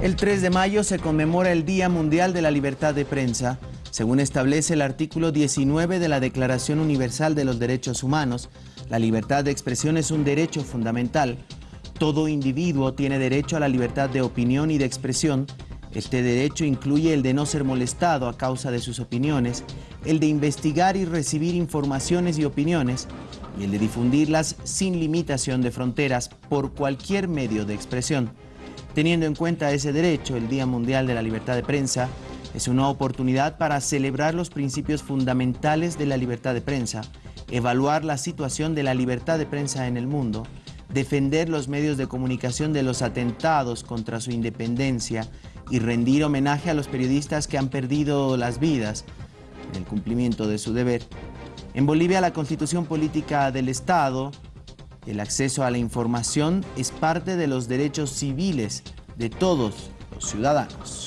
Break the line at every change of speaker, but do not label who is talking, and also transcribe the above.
El 3 de mayo se conmemora el Día Mundial de la Libertad de Prensa. Según establece el artículo 19 de la Declaración Universal de los Derechos Humanos, la libertad de expresión es un derecho fundamental. Todo individuo tiene derecho a la libertad de opinión y de expresión. Este derecho incluye el de no ser molestado a causa de sus opiniones, el de investigar y recibir informaciones y opiniones, y el de difundirlas sin limitación de fronteras por cualquier medio de expresión. Teniendo en cuenta ese derecho, el Día Mundial de la Libertad de Prensa es una oportunidad para celebrar los principios fundamentales de la libertad de prensa, evaluar la situación de la libertad de prensa en el mundo, defender los medios de comunicación de los atentados contra su independencia y rendir homenaje a los periodistas que han perdido las vidas en el cumplimiento de su deber. En Bolivia, la constitución política del Estado el acceso a la información es parte de los derechos civiles de todos los ciudadanos.